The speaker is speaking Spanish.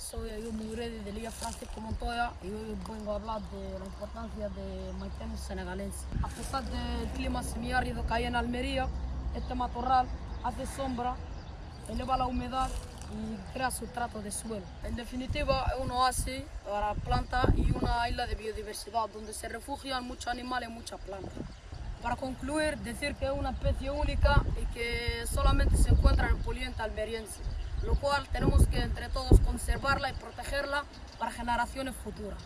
soy Ayub Mugredi de Liga Francisco Montoya y hoy vengo a hablar de la importancia de maitenes senegalense. A pesar del clima semiárido que hay en Almería, este matorral hace sombra, eleva la humedad y crea sustrato de suelo. En definitiva, es un oasis para plantas y una isla de biodiversidad donde se refugian muchos animales y muchas plantas. Para concluir, decir que es una especie única y que solamente se encuentra en el poliente almeriense, lo cual tenemos que entre todos conservarla y protegerla para generaciones futuras.